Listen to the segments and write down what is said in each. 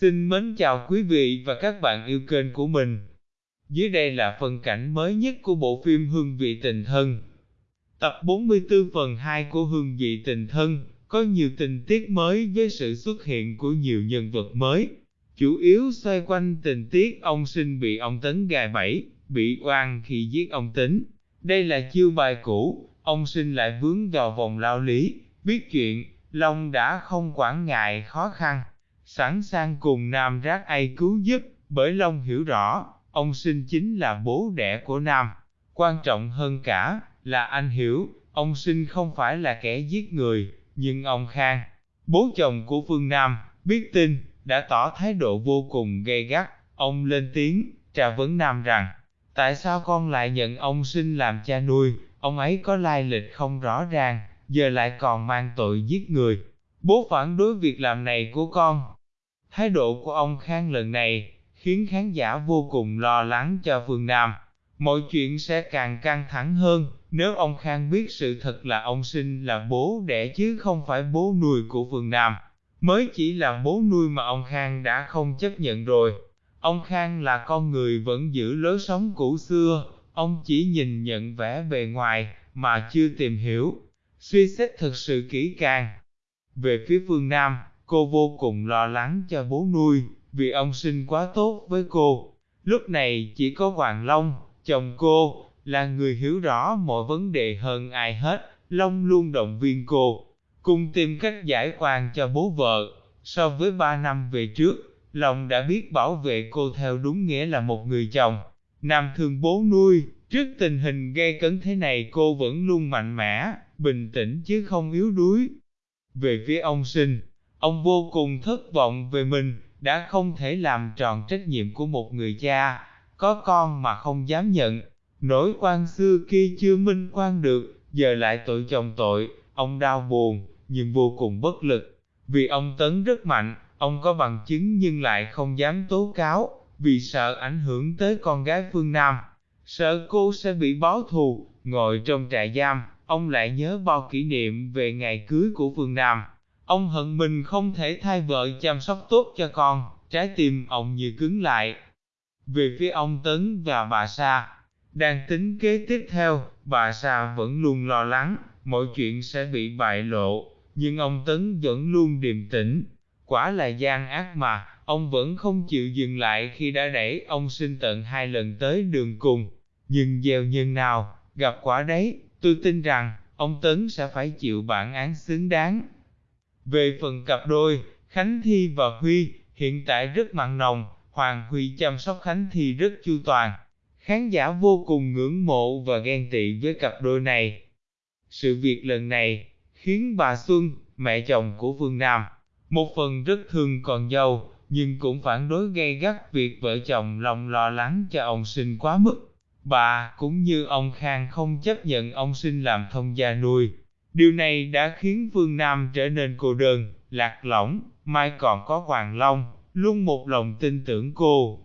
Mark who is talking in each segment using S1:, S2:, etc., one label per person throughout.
S1: Xin mến chào quý vị và các bạn yêu kênh của mình. Dưới đây là phần cảnh mới nhất của bộ phim Hương vị tình thân. Tập 44 phần 2 của Hương vị tình thân có nhiều tình tiết mới với sự xuất hiện của nhiều nhân vật mới. Chủ yếu xoay quanh tình tiết ông sinh bị ông Tấn gài bẫy, bị oan khi giết ông Tính. Đây là chiêu bài cũ, ông sinh lại vướng vào vòng lao lý, biết chuyện, Long đã không quản ngại khó khăn, sẵn sàng cùng Nam rác ai cứu giúp, bởi Long hiểu rõ, ông sinh chính là bố đẻ của Nam. Quan trọng hơn cả, là anh hiểu, ông sinh không phải là kẻ giết người, nhưng ông Khang, bố chồng của Phương Nam, biết tin, đã tỏ thái độ vô cùng gay gắt, ông lên tiếng, trà vấn Nam rằng, tại sao con lại nhận ông sinh làm cha nuôi, ông ấy có lai lịch không rõ ràng, giờ lại còn mang tội giết người. Bố phản đối việc làm này của con. Thái độ của ông Khang lần này, khiến khán giả vô cùng lo lắng cho Phương Nam. Mọi chuyện sẽ càng căng thẳng hơn, nếu ông Khang biết sự thật là ông sinh là bố đẻ chứ không phải bố nuôi của Phương Nam. Mới chỉ là bố nuôi mà ông Khang đã không chấp nhận rồi. Ông Khang là con người vẫn giữ lối sống cũ xưa, ông chỉ nhìn nhận vẻ bề ngoài, mà chưa tìm hiểu, suy xét thực sự kỹ càng. Về phía phương Nam, cô vô cùng lo lắng cho bố nuôi, vì ông sinh quá tốt với cô. Lúc này chỉ có Hoàng Long, chồng cô, là người hiểu rõ mọi vấn đề hơn ai hết, Long luôn động viên cô, cùng tìm cách giải oan cho bố vợ. So với ba năm về trước, Long đã biết bảo vệ cô theo đúng nghĩa là một người chồng. Nam thương bố nuôi, trước tình hình gây cấn thế này cô vẫn luôn mạnh mẽ, bình tĩnh chứ không yếu đuối. Về phía ông sinh, ông vô cùng thất vọng về mình, đã không thể làm tròn trách nhiệm của một người cha, có con mà không dám nhận. Nỗi quan xưa kia chưa minh quan được, giờ lại tội chồng tội, ông đau buồn, nhưng vô cùng bất lực. Vì ông Tấn rất mạnh, ông có bằng chứng nhưng lại không dám tố cáo, vì sợ ảnh hưởng tới con gái phương Nam. Sợ cô sẽ bị báo thù, ngồi trong trại giam, ông lại nhớ bao kỷ niệm về ngày cưới của Phương Nam. Ông hận mình không thể thay vợ chăm sóc tốt cho con, trái tim ông như cứng lại. Về phía ông Tấn và bà Sa, đang tính kế tiếp theo, bà Sa vẫn luôn lo lắng, mọi chuyện sẽ bị bại lộ, nhưng ông Tấn vẫn luôn điềm tĩnh. Quả là gian ác mà, ông vẫn không chịu dừng lại khi đã đẩy ông sinh tận hai lần tới đường cùng. Nhưng gieo nhân nào, gặp quả đấy, tôi tin rằng, ông Tấn sẽ phải chịu bản án xứng đáng. Về phần cặp đôi, Khánh Thi và Huy, hiện tại rất mặn nồng, Hoàng Huy chăm sóc Khánh Thi rất chu toàn. Khán giả vô cùng ngưỡng mộ và ghen tị với cặp đôi này. Sự việc lần này, khiến bà Xuân, mẹ chồng của Vương Nam, một phần rất thương con dâu, nhưng cũng phản đối gay gắt việc vợ chồng lòng lo lắng cho ông sinh quá mức. Bà, cũng như ông Khang không chấp nhận ông sinh làm thông gia nuôi. Điều này đã khiến Vương Nam trở nên cô đơn, lạc lõng, mai còn có Hoàng Long, luôn một lòng tin tưởng cô.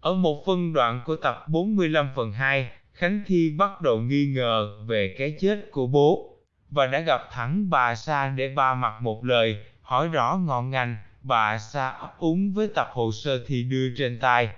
S1: Ở một phân đoạn của tập 45 phần 2, Khánh Thi bắt đầu nghi ngờ về cái chết của bố, và đã gặp thẳng bà Sa để ba mặt một lời, hỏi rõ ngọn ngành, bà Sa ấp úng với tập hồ sơ thì đưa trên tay.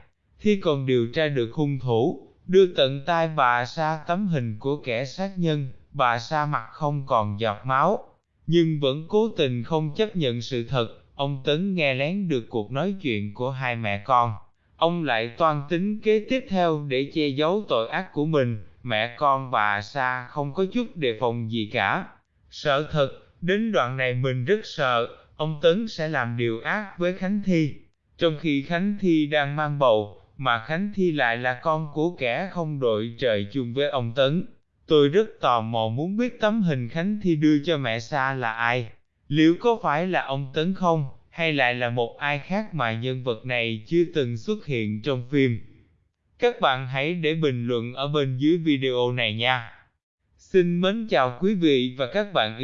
S1: Thi còn điều tra được hung thủ, đưa tận tay bà Sa tấm hình của kẻ sát nhân, bà Sa mặt không còn giọt máu, nhưng vẫn cố tình không chấp nhận sự thật, ông Tấn nghe lén được cuộc nói chuyện của hai mẹ con. Ông lại toan tính kế tiếp theo để che giấu tội ác của mình, mẹ con bà Sa không có chút đề phòng gì cả. Sợ thật, đến đoạn này mình rất sợ, ông Tấn sẽ làm điều ác với Khánh Thi. Trong khi Khánh Thi đang mang bầu, mà Khánh Thi lại là con của kẻ không đội trời chung với ông Tấn. Tôi rất tò mò muốn biết tấm hình Khánh Thi đưa cho mẹ Sa là ai. Liệu có phải là ông Tấn không, hay lại là một ai khác mà nhân vật này chưa từng xuất hiện trong phim? Các bạn hãy để bình luận ở bên dưới video này nha. Xin mến chào quý vị và các bạn yêu